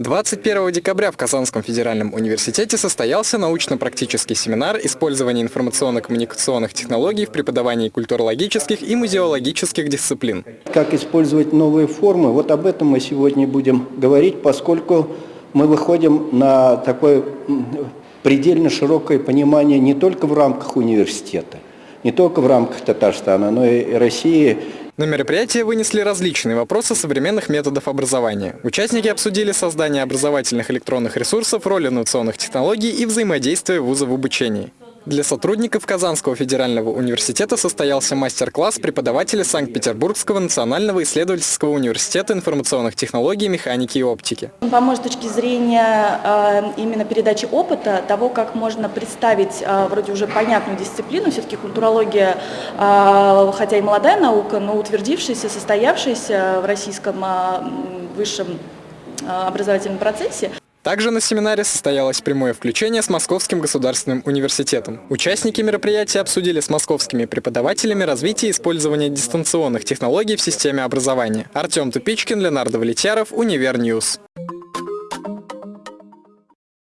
21 декабря в Казанском федеральном университете состоялся научно-практический семинар «Использование информационно-коммуникационных технологий в преподавании культурологических и музеологических дисциплин». Как использовать новые формы, вот об этом мы сегодня будем говорить, поскольку мы выходим на такое предельно широкое понимание не только в рамках университета, не только в рамках Татарстана, но и России на мероприятие вынесли различные вопросы современных методов образования. Участники обсудили создание образовательных электронных ресурсов, роль инновационных технологий и взаимодействие вуза в обучении. Для сотрудников Казанского федерального университета состоялся мастер-класс преподавателя Санкт-Петербургского национального исследовательского университета информационных технологий, механики и оптики. Он поможет с точки зрения э, именно передачи опыта, того, как можно представить э, вроде уже понятную дисциплину, все-таки культурология, э, хотя и молодая наука, но утвердившаяся, состоявшаяся в российском высшем образовательном процессе. Также на семинаре состоялось прямое включение с Московским государственным университетом. Участники мероприятия обсудили с московскими преподавателями развитие и использование дистанционных технологий в системе образования. Артем Тупичкин, Ленар Давлетьяров, Univer News.